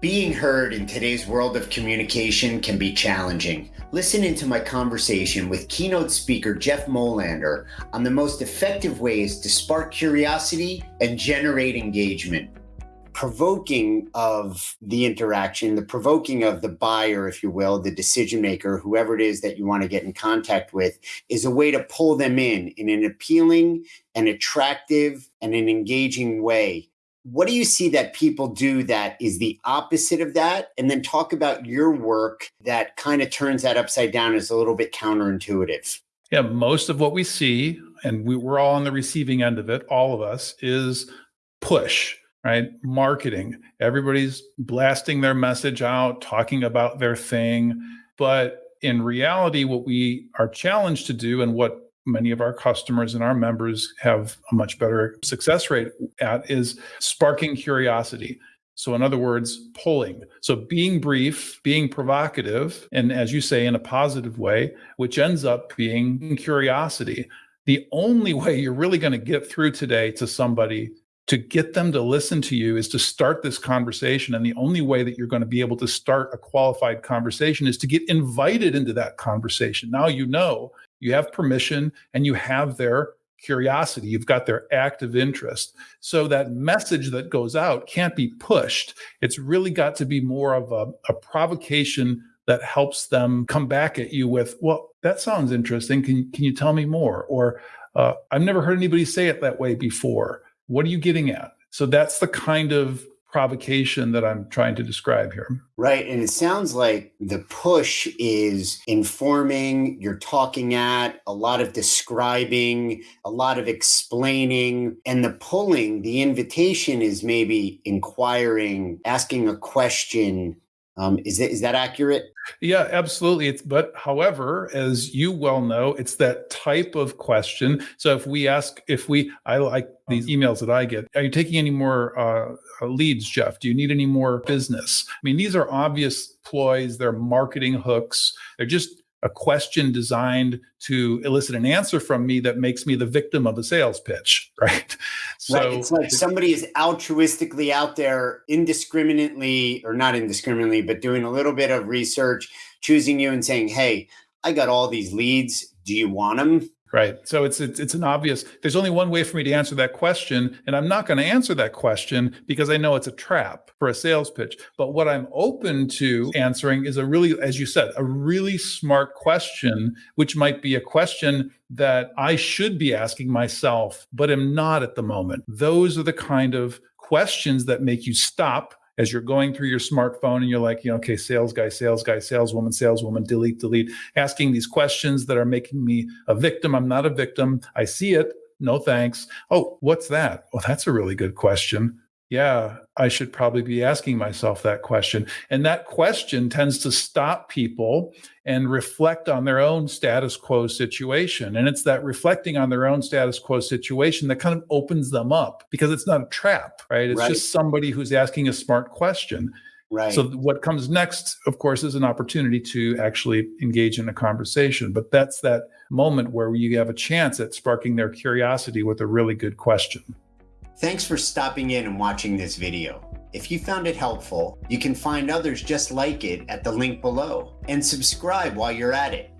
Being heard in today's world of communication can be challenging. Listen into my conversation with keynote speaker Jeff Molander on the most effective ways to spark curiosity and generate engagement. Provoking of the interaction, the provoking of the buyer, if you will, the decision maker, whoever it is that you want to get in contact with, is a way to pull them in in an appealing and attractive and an engaging way what do you see that people do that is the opposite of that? And then talk about your work that kind of turns that upside down as a little bit counterintuitive. Yeah, most of what we see, and we, we're all on the receiving end of it, all of us, is push, right? Marketing. Everybody's blasting their message out, talking about their thing. But in reality, what we are challenged to do and what many of our customers and our members have a much better success rate at is sparking curiosity. So, in other words, pulling. So, being brief, being provocative, and as you say, in a positive way, which ends up being curiosity. The only way you're really going to get through today to somebody to get them to listen to you is to start this conversation. And the only way that you're going to be able to start a qualified conversation is to get invited into that conversation. Now you know you have permission and you have their curiosity, you've got their active interest. So that message that goes out can't be pushed. It's really got to be more of a, a provocation that helps them come back at you with, well, that sounds interesting. Can, can you tell me more? Or uh, I've never heard anybody say it that way before. What are you getting at? So that's the kind of provocation that I'm trying to describe here. Right. And it sounds like the push is informing, you're talking at, a lot of describing, a lot of explaining. And the pulling, the invitation is maybe inquiring, asking a question, um, is that is that accurate? Yeah, absolutely. It's but however, as you well know, it's that type of question. So if we ask, if we, I like these emails that I get. Are you taking any more uh, leads, Jeff? Do you need any more business? I mean, these are obvious ploys. They're marketing hooks. They're just a question designed to elicit an answer from me that makes me the victim of a sales pitch, right? So right. it's like somebody is altruistically out there indiscriminately, or not indiscriminately, but doing a little bit of research, choosing you and saying, Hey, I got all these leads. Do you want them? Right. So it's, it's it's an obvious. There's only one way for me to answer that question, and I'm not going to answer that question because I know it's a trap for a sales pitch. But what I'm open to answering is a really, as you said, a really smart question, which might be a question that I should be asking myself, but am not at the moment. Those are the kind of questions that make you stop as you're going through your smartphone and you're like, you know, okay, sales guy, sales guy, saleswoman, saleswoman, delete, delete, asking these questions that are making me a victim. I'm not a victim. I see it. No thanks. Oh, what's that? Well, that's a really good question yeah, I should probably be asking myself that question. And that question tends to stop people and reflect on their own status quo situation. And it's that reflecting on their own status quo situation that kind of opens them up because it's not a trap, right? It's right. just somebody who's asking a smart question. Right. So what comes next, of course, is an opportunity to actually engage in a conversation. But that's that moment where you have a chance at sparking their curiosity with a really good question. Thanks for stopping in and watching this video. If you found it helpful, you can find others just like it at the link below and subscribe while you're at it.